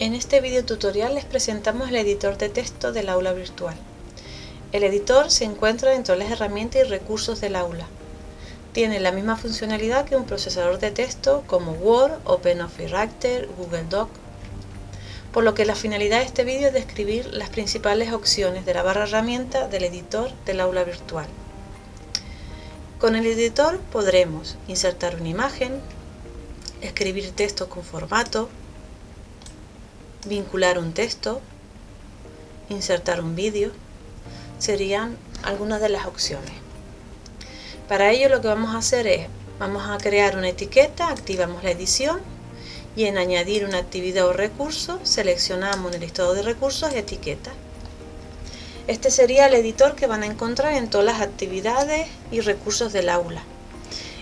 En este video tutorial les presentamos el editor de texto del aula virtual. El editor se encuentra dentro de las herramientas y recursos del aula. Tiene la misma funcionalidad que un procesador de texto como Word, OpenOffice Writer, Google Doc, por lo que la finalidad de este vídeo es describir las principales opciones de la barra herramienta del editor del aula virtual. Con el editor podremos insertar una imagen, escribir texto con formato, vincular un texto, insertar un vídeo, serían algunas de las opciones. Para ello lo que vamos a hacer es, vamos a crear una etiqueta, activamos la edición y en añadir una actividad o recurso seleccionamos en el listado de recursos etiqueta. Este sería el editor que van a encontrar en todas las actividades y recursos del aula.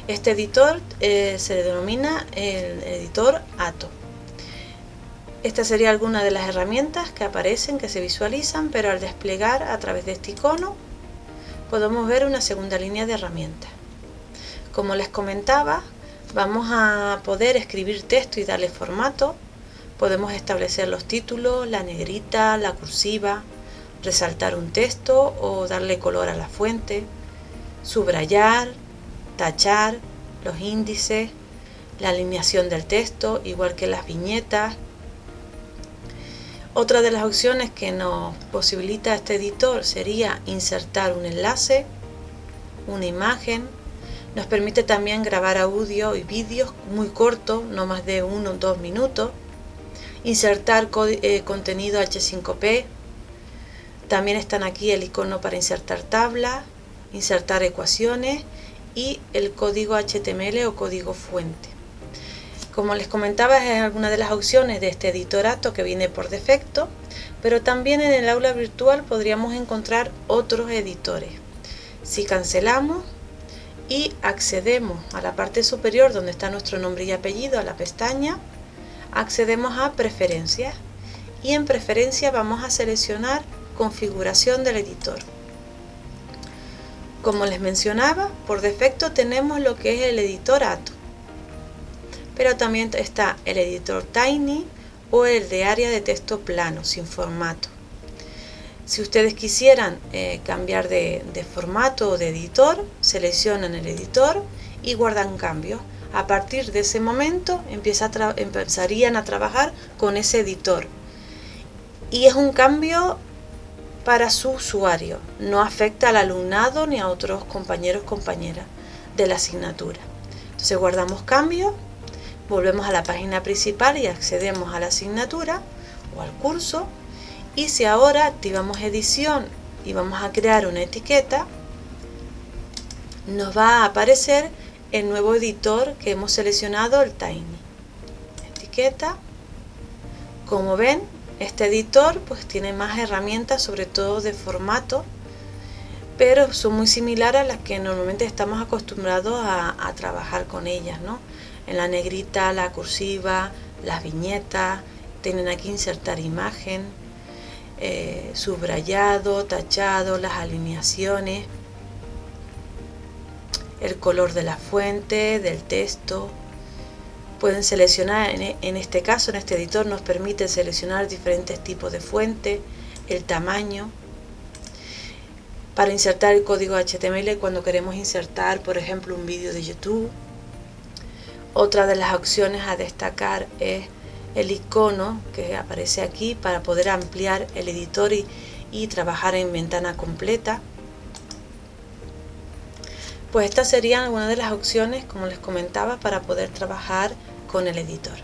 Este editor eh, se denomina el editor ATO. Esta sería alguna de las herramientas que aparecen, que se visualizan, pero al desplegar a través de este icono podemos ver una segunda línea de herramientas. Como les comentaba, vamos a poder escribir texto y darle formato. Podemos establecer los títulos, la negrita, la cursiva, resaltar un texto o darle color a la fuente, subrayar, tachar, los índices, la alineación del texto, igual que las viñetas, otra de las opciones que nos posibilita este editor sería insertar un enlace, una imagen. Nos permite también grabar audio y vídeos muy cortos, no más de uno o dos minutos. Insertar eh, contenido H5P. También están aquí el icono para insertar tablas, insertar ecuaciones y el código HTML o código fuente. Como les comentaba, es alguna de las opciones de este editorato que viene por defecto, pero también en el aula virtual podríamos encontrar otros editores. Si cancelamos y accedemos a la parte superior donde está nuestro nombre y apellido, a la pestaña, accedemos a preferencias y en preferencia vamos a seleccionar configuración del editor. Como les mencionaba, por defecto tenemos lo que es el editor ATO pero también está el editor Tiny o el de área de texto plano, sin formato. Si ustedes quisieran eh, cambiar de, formato o de editor, seleccionan el editor y guardan cambios. A partir de ese momento empezarían a trabajar con ese editor. Y es un cambio para su usuario, no afecta al alumnado ni a otros compañeros compañeras de la asignatura. Entonces guardamos cambios volvemos a la página principal y accedemos a la asignatura o al curso. Y si ahora activamos edición y vamos a crear una etiqueta nos va a aparecer el nuevo editor que hemos seleccionado el Tiny. Etiqueta. Como ven este editor pues tiene más herramientas sobre todo de formato pero son muy similares a las que normalmente estamos acostumbrados a, trabajar con ellas ¿no? En la negrita, la cursiva, las viñetas, tienen aquí insertar imagen, eh, subrayado, tachado, las alineaciones, el color de la fuente, del texto. Pueden seleccionar, en este caso, en este editor nos permite seleccionar diferentes tipos de fuente, el tamaño. Para insertar el código HTML cuando queremos insertar, por ejemplo, un vídeo de YouTube otra de las opciones a destacar es el icono que aparece aquí para poder ampliar el editor y, trabajar en ventana completa. Pues estas serían algunas de las opciones, como les comentaba, para poder trabajar con el editor.